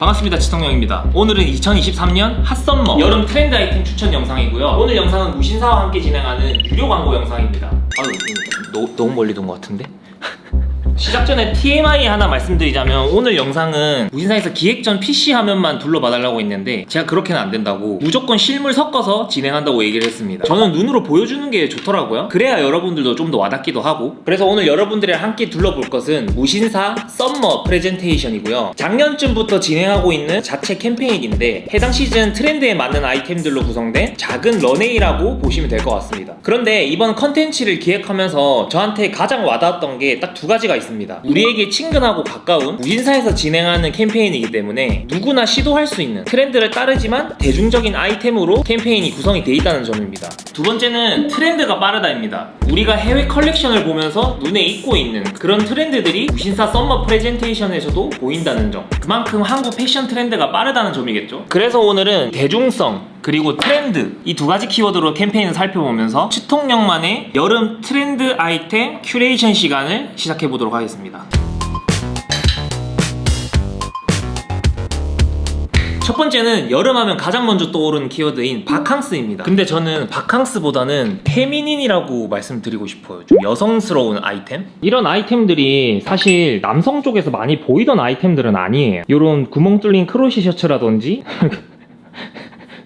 반갑습니다 지성영입니다. 오늘은 2023년 hot summer 여름 트렌드 아이템 추천 영상이고요. 오늘 영상은 무신사와 함께 진행하는 유료 광고 영상입니다. 아유 너, 너무 멀리 둔 것 같은데? 시작 전에 TMI 하나 말씀드리자면 오늘 영상은 무신사에서 기획전 PC 화면만 둘러봐달라고 했는데 제가 그렇게는 안 된다고 무조건 실물 섞어서 진행한다고 얘기를 했습니다. 저는 눈으로 보여주는 게 좋더라고요. 그래야 여러분들도 좀 더 와닿기도 하고. 그래서 오늘 여러분들이랑 함께 둘러볼 것은 무신사 summer presentation이고요. 작년쯤부터 진행하고 있는 자체 캠페인인데 해당 시즌 트렌드에 맞는 아이템들로 구성된 작은 런웨이라고 보시면 될 것 같습니다. 그런데 이번 컨텐츠를 기획하면서 저한테 가장 와닿았던 게 딱 두 가지가 있습니다. 우리에게 친근하고 가까운 무신사에서 진행하는 캠페인이기 때문에 누구나 시도할 수 있는 트렌드를 따르지만 대중적인 아이템으로 캠페인이 구성이 돼 있다는 점입니다. 두 번째는 트렌드가 빠르다입니다. 우리가 해외 컬렉션을 보면서 눈에 익고 있는 그런 트렌드들이 무신사 summer presentation에서도 보인다는 점. 그만큼 한국 패션 트렌드가 빠르다는 점이겠죠? 그래서 오늘은 대중성 그리고 트렌드 이 두 가지 키워드로 캠페인을 살펴보면서 치통령만의 여름 트렌드 아이템 큐레이션 시간을 시작해 보도록 하겠습니다. 첫 번째는 여름하면 가장 먼저 떠오르는 키워드인 바캉스입니다. 근데 저는 바캉스보다는 feminine이라고 말씀드리고 싶어요. 좀 여성스러운 아이템? 이런 아이템들이 사실 남성 쪽에서 많이 보이던 아이템들은 아니에요. 이런 구멍 뚫린 crochet 셔츠라든지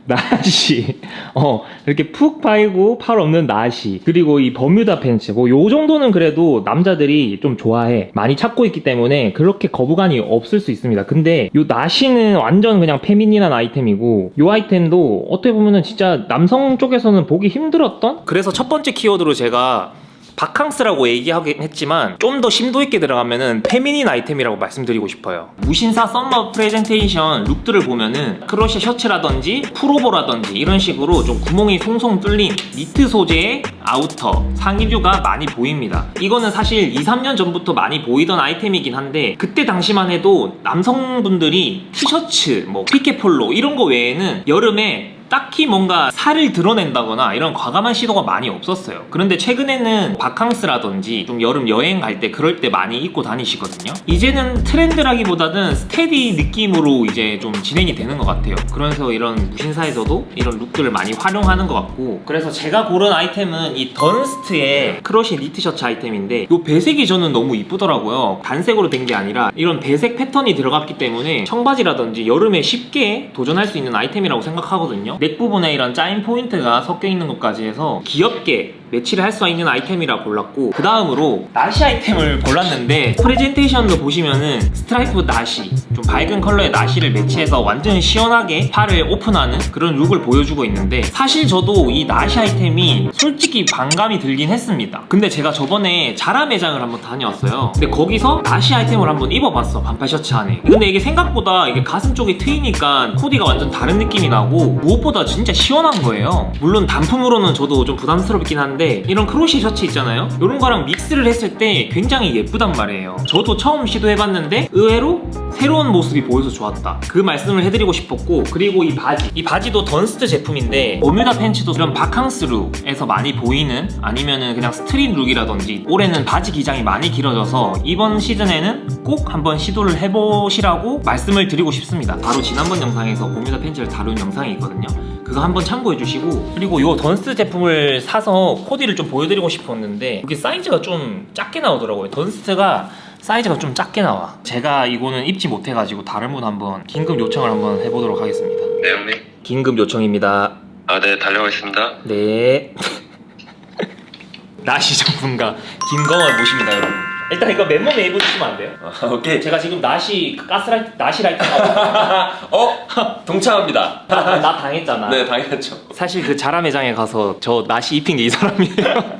나시. 어 이렇게 푹 파이고 팔 없는 나시. 그리고 이 버뮤다 팬츠. 뭐 요 정도는 그래도 남자들이 좀 좋아해. 많이 찾고 있기 때문에 그렇게 거부감이 없을 수 있습니다. 근데 요 나시는 완전 그냥 feminine한 아이템이고 요 아이템도 어떻게 보면은 진짜 남성 쪽에서는 보기 힘들었던? 그래서 첫 번째 키워드로 제가 바캉스라고 얘기하긴 했지만 좀 더 심도 있게 들어가면은 feminine 아이템이라고 말씀드리고 싶어요. 무신사 summer 프레젠테이션 룩들을 보면은 crochet 셔츠라든지 풀오버라든지 이런 식으로 좀 구멍이 송송 뚫린 니트 소재의 아우터 상의류가 많이 보입니다. 이거는 사실 2, 3년 전부터 많이 보이던 아이템이긴 한데 그때 당시만 해도 남성분들이 티셔츠, 뭐 피케 polo 이런 거 외에는 여름에 딱히 뭔가 살을 드러낸다거나 이런 과감한 시도가 많이 없었어요. 그런데 최근에는 바캉스라든지 좀 여름 여행 갈 때 그럴 때 많이 입고 다니시거든요. 이제는 트렌드라기보다는 steady 느낌으로 이제 좀 진행이 되는 것 같아요. 그래서 이런 무신사에서도 이런 룩들을 많이 활용하는 것 같고. 그래서 제가 고른 아이템은 이 던스트의 crochet 니트 셔츠 아이템인데 이 배색이 저는 너무 이쁘더라고요. 단색으로 된 게 아니라 이런 배색 패턴이 들어갔기 때문에 청바지라든지 여름에 쉽게 도전할 수 있는 아이템이라고 생각하거든요 neck 부분에 이런 짜인 포인트가 섞여 있는 것까지 해서 귀엽게 매치를 할 수 있는 아이템이라 골랐고 그 다음으로 나시 아이템을 골랐는데 프레젠테이션도 보시면은 스트라이프 나시 좀 밝은 컬러의 나시를 매치해서 완전 시원하게 팔을 오픈하는 그런 룩을 보여주고 있는데 사실 저도 이 나시 아이템이 솔직히 반감이 들긴 했습니다. 근데 제가 저번에 자라 매장을 한번 다녀왔어요. 근데 거기서 나시 아이템을 한번 입어봤어 반팔 셔츠 안에. 근데 이게 생각보다 이게 가슴 쪽이 트이니까 코디가 완전 다른 느낌이 나고 무엇보다 진짜 시원한 거예요. 물론 단품으로는 저도 좀 부담스럽긴 한데 이런 crochet 셔츠 있잖아요? 이런 거랑 믹스를 했을 때 굉장히 예쁘단 말이에요. 저도 처음 시도해봤는데 의외로 새로운 모습이 보여서 좋았다. 그 말씀을 해드리고 싶었고 그리고 이 바지. 이 바지도 던스트 제품인데 버뮤다 팬츠도 이런 바캉스 룩에서 많이 보이는 아니면은 그냥 street 룩이라든지 올해는 바지 기장이 많이 길어져서 이번 시즌에는 꼭 한번 시도를 해보시라고 말씀을 드리고 싶습니다. 바로 지난번 영상에서 버뮤다 팬츠를 다룬 영상이 있거든요 그거 한번 참고해 주시고. 그리고 이 던스트 제품을 사서 코디를 좀 보여드리고 싶었는데 이게 사이즈가 좀 작게 나오더라고요. 던스트가 사이즈가 좀 작게 나와. 제가 이거는 입지 못해가지고 다른 분 한번 긴급 요청을 한번 해보도록 하겠습니다. 네 형님. 긴급 요청입니다. 아 네 달려가겠습니다. 네. 나시 전문가 김건원 모십니다 여러분 일단 이거 맨몸에 입어주시면 안 돼요? 아, 오케이. 제가 지금 나시 가스라이트 나시 라이트 어? 동참합니다. 나 당했잖아 네, 당연하죠. 사실 그 자라 매장에 가서 저 나시 입힌 게 이 사람이에요.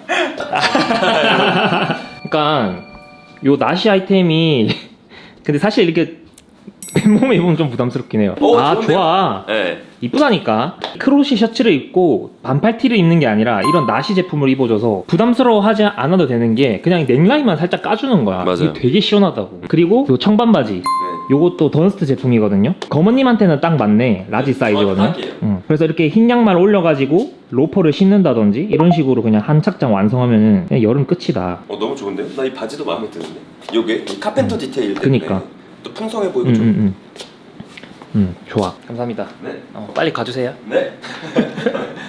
그러니까 요 나시 아이템이 근데 사실 이렇게 맨몸에 입으면 좀 부담스럽긴 해요. 오, 아 좋은데요? 좋아. 네. 이쁘다니까 crochet 셔츠를 입고 반팔 티를 입는 게 아니라 이런 나시 제품을 입어줘서 부담스러워하지 않아도 되는 게 그냥 neckline만 살짝 까주는 거야 맞아요. 되게 시원하다고 그리고 요 청반 바지 네. 요것도 던스트 제품이거든요 건원님한테는 딱 맞네 large 사이즈거든요 정확하게요. 응. 그래서 이렇게 흰 양말 올려가지고 로퍼를 신는다든지 이런 식으로 그냥 한 착장 완성하면은 그냥 여름 끝이다 어, 너무 좋은데요? 나 이 바지도 마음에 드는데. 요게 이 carpenter 디테일 때문에 그니까. 또 풍성해 보이고 음, 좀 음, 음. 음 좋아 감사합니다 네. 어, 빨리 가주세요 네.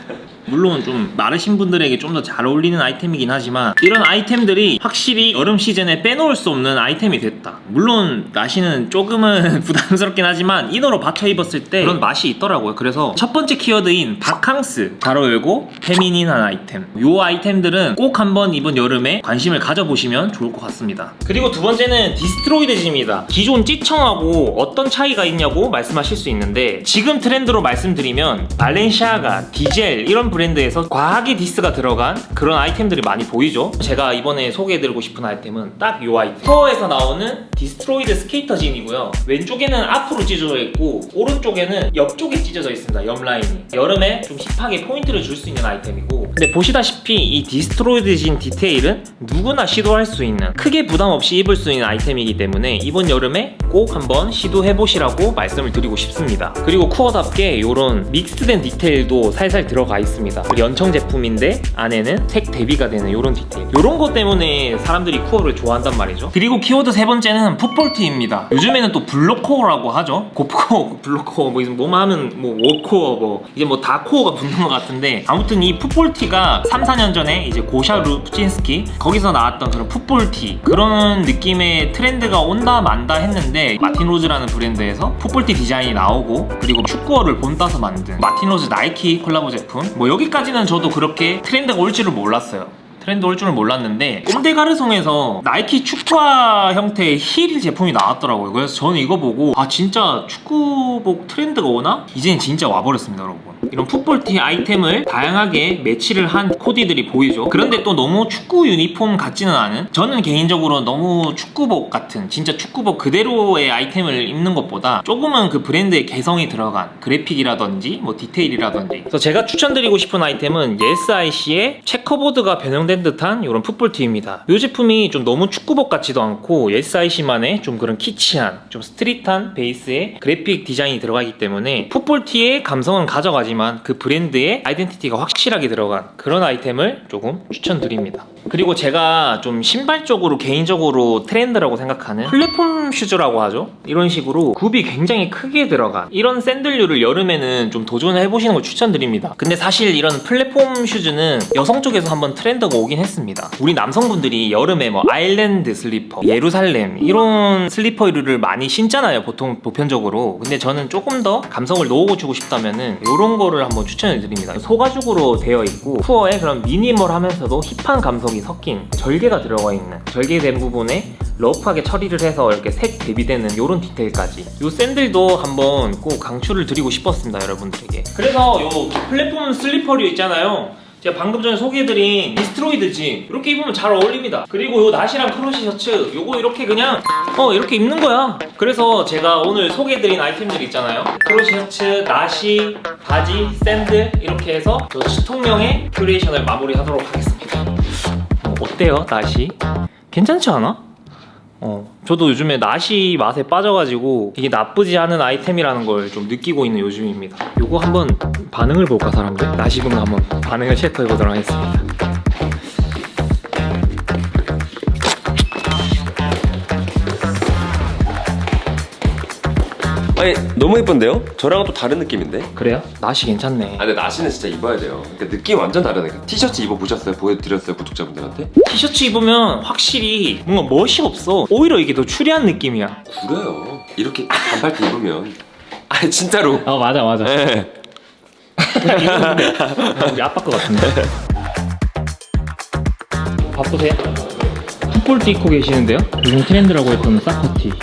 물론 좀 마르신 분들에게 좀 더 잘 어울리는 아이템이긴 하지만 이런 아이템들이 확실히 여름 시즌에 빼놓을 수 없는 아이템이 됐다. 물론 나시는 조금은 부담스럽긴 하지만 inner로 받쳐 입었을 때 그런 맛이 있더라고요. 그래서 첫 번째 키워드인 바캉스 잘 어울리고 feminine한 아이템. 요 아이템들은 꼭 한번 이번 여름에 관심을 가져보시면 좋을 것 같습니다. 그리고 두 번째는 destroyed jean입니다. 기존 찢청하고 어떤 차이가 있냐고 말씀하실 수 있는데 지금 트렌드로 말씀드리면 발렌시아가, 디젤 이런 브랜드에서 과하게 디스가 들어간 그런 아이템들이 많이 보이죠? 제가 이번에 소개해드리고 싶은 아이템은 딱 이 아이템. 쿠어에서 나오는 destroyed skater jean이고요. 왼쪽에는 앞으로 찢어져 있고 오른쪽에는 옆쪽에 찢어져 있습니다. 옆 라인이. 여름에 좀 힙하게 포인트를 줄 수 있는 아이템이고. 근데 보시다시피 이 destroyed jean 디테일은 누구나 시도할 수 있는 크게 부담 없이 입을 수 있는 아이템이기 때문에 이번 여름에 꼭 한번 시도해 보시라고 말씀을 드리고 싶습니다. 그리고 쿠어답게 이런 믹스된 디테일도 살살 들어가 있습니다. 연청 제품인데 안에는 색 대비가 되는 이런 디테일. 이런 것 때문에 사람들이 쿠어를 좋아한단 말이죠. 그리고 키워드 세 번째는 football티입니다. 요즘에는 또 blokecore라고 하죠. gorpcore blokecore 뭐 뭐만 하면 뭐 워코어 뭐 이제 뭐 다 코어가 붙는 것 같은데 아무튼 이 football티가 3, 4년 전에 이제 고샤 루브친스키 거기서 나왔던 그런 football티 그런 느낌의 트렌드가 온다 만다 했는데 마틴 로즈라는 브랜드에서 football티 디자인이 나오고 그리고 축구화를 본따서 만든 마틴 로즈 나이키 콜라보 제품. 뭐 여기까지는 저도 그렇게 트렌드가 올 줄을 몰랐어요. 트렌드 올 줄은 몰랐는데 꼼데가르송에서 나이키 축구화 형태의 힐 제품이 나왔더라고요. 그래서 저는 이거 보고 아 진짜 축구복 트렌드가 오나? 이제는 진짜 와버렸습니다 여러분 이런 football티 아이템을 다양하게 매치를 한 코디들이 보이죠. 그런데 또 너무 축구 유니폼 같지는 않은 저는 개인적으로 너무 축구복 같은 진짜 축구복 그대로의 아이템을 입는 것보다 조금은 그 브랜드의 개성이 들어간 그래픽이라든지 뭐 디테일이라든지. 그래서 제가 추천드리고 싶은 아이템은 예스아이씨의 checkerboard가 변형된 듯한 이런 football티입니다. 이 제품이 좀 너무 축구복 같지도 않고 예스아이씨만의 좀 그런 키치한 좀 street한 베이스의 그래픽 디자인이 들어가기 때문에 football티의 감성은 가져가지만 그 브랜드의 아이덴티티가 확실하게 들어간 그런 아이템을 조금 추천드립니다. 그리고 제가 좀 신발적으로 개인적으로 트렌드라고 생각하는 플랫폼 슈즈라고 하죠? 이런 식으로 굽이 굉장히 크게 들어간 이런 샌들류를 여름에는 좀 도전을 해보시는 걸 추천드립니다. 근데 사실 이런 플랫폼 슈즈는 여성 쪽에서 한번 트렌드가 오긴 했습니다. 우리 남성분들이 여름에 뭐 아일랜드 슬리퍼, 예루살렘 이런 슬리퍼를 많이 신잖아요 보통 보편적으로. 근데 저는 조금 더 감성을 넣어주고 싶다면 은 이런 거를 한번 추천해 드립니다. 소가죽으로 되어 있고 푸어에 그런 미니멀하면서도 힙한 감성이 섞인 절개가 들어가 있는 절개된 부분에 러프하게 처리를 해서 이렇게 색 대비되는 이런 디테일까지. 이 샌들도 한번 꼭 강추를 드리고 싶었습니다 여러분들에게. 그래서 요 플랫폼 슬리퍼류 있잖아요. 제가 방금 전에 소개해드린 destroyed 진 이렇게 입으면 잘 어울립니다. 그리고 요 나시랑 crochet 셔츠. 요거 이렇게 그냥 어 이렇게 입는 거야 그래서 제가 오늘 소개해드린 아이템들 있잖아요 crochet 셔츠, 나시, 바지, 샌들 이렇게 해서 저 치통령의 큐레이션을 마무리하도록 하겠습니다 어, 어때요 나시? 괜찮지 않아? 어, 저도 요즘에 나시 맛에 빠져가지고 이게 나쁘지 않은 아이템이라는 걸 좀 느끼고 있는 요즘입니다. 요거 한번 반응을 볼까 사람들? 나시 분가 한번 반응을 체크해 보도록 하겠습니다. 아니 너무 예쁜데요? 저랑은 또 다른 느낌인데? 그래요? 나시 괜찮네. 아 근데 나시는 진짜 입어야 돼요. 그러니까 느낌 완전 다르니까. 티셔츠 입어 보셨어요? 보여드렸어요 구독자분들한테? 티셔츠 입으면 확실히 뭔가 멋이 없어. 오히려 이게 더 추리한 느낌이야. 그래요. 이렇게 반팔티 입으면. 아니 진짜로. 아 맞아 맞아. 네. 우리 아빠 거 같은데. 바쁘세요? football티 입고 계시는데요? 요즘 트렌드라고 했던 soccer티.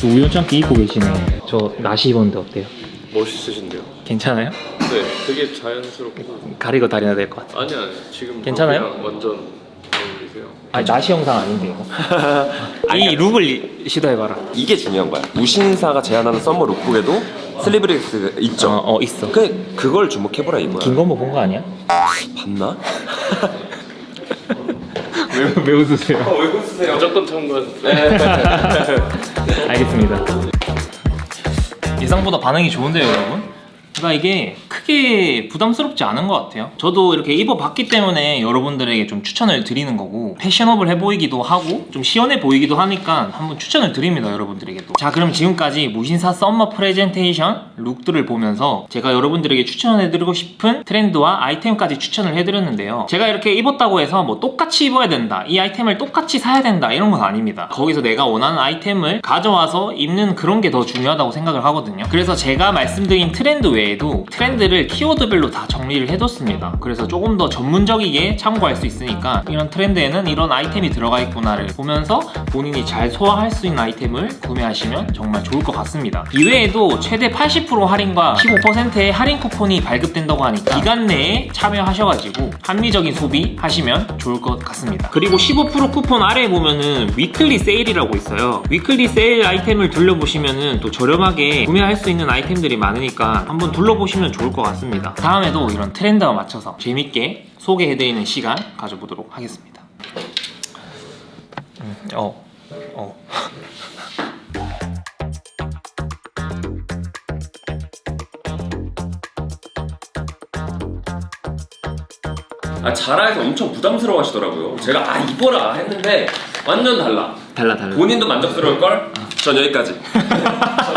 또 우연찮게 입고 계시네. 저 나시 입었는데 어때요? 멋있으신데요? 괜찮아요? 네, 되게 자연스럽고 가리고 다녀야 될 것 같아. 아니 아니 지금 괜찮아요? 완전 어울리세요. 아니 나시 영상 아닌데 이거. 이 룩을 시도해봐라. 이게 중요한 거야. 무신사가 제안하는 summer lookbook에도 sleeveless 있죠. 어, 어 있어. 그 그걸 주목해보라 이거야. 긴 거 뭐 본 거 아니야? 봤나? 왜, 왜 웃으세요? 왜 웃으세요? 무조건 참관. 알겠습니다. 예상보다 반응이 좋은데요, 여러분? 그러니까 이게 크게 부담스럽지 않은 것 같아요. 저도 이렇게 입어봤기 때문에 여러분들에게 좀 추천을 드리는 거고 패셔너블해 보이기도 하고 좀 시원해 보이기도 하니까 한번 추천을 드립니다 여러분들에게도. 자 그럼 지금까지 무신사 summer 프레젠테이션 룩들을 보면서 제가 여러분들에게 추천해드리고 싶은 트렌드와 아이템까지 추천을 해드렸는데요. 제가 이렇게 입었다고 해서 뭐 똑같이 입어야 된다, 이 아이템을 똑같이 사야 된다 이런 건 아닙니다. 거기서 내가 원하는 아이템을 가져와서 입는 그런 게 더 중요하다고 생각을 하거든요. 그래서 제가 말씀드린 트렌드 외에도 트렌드를 키워드별로 다 정리를 해뒀습니다. 그래서 조금 더 전문적이게 참고할 수 있으니까 이런 트렌드에는 이런 아이템이 들어가 있구나를 보면서 본인이 잘 소화할 수 있는 아이템을 구매하시면 정말 좋을 것 같습니다. 이외에도 최대 80% 할인과 15%의 할인 쿠폰이 발급된다고 하니까 기간 내에 참여하셔가지고 합리적인 소비 하시면 좋을 것 같습니다. 그리고 15% 쿠폰 아래에 보면은 weekly 세일이라고 있어요. weekly 세일 아이템을 둘러보시면은 또 저렴하게 구매할 수 있는 아이템들이 많으니까 한번 둘러보시면 좋을 것 같습니다. 다음에도 이런 트렌드와 맞춰서 재밌게 소개해드리는 시간 가져보도록 하겠습니다. 음, 어, 어. 아 자라에서 엄청 부담스러워 하시더라고요 제가 아 입어라 했는데 완전 달라 달라 달라. 본인도 만족스러울 걸? 전 여기까지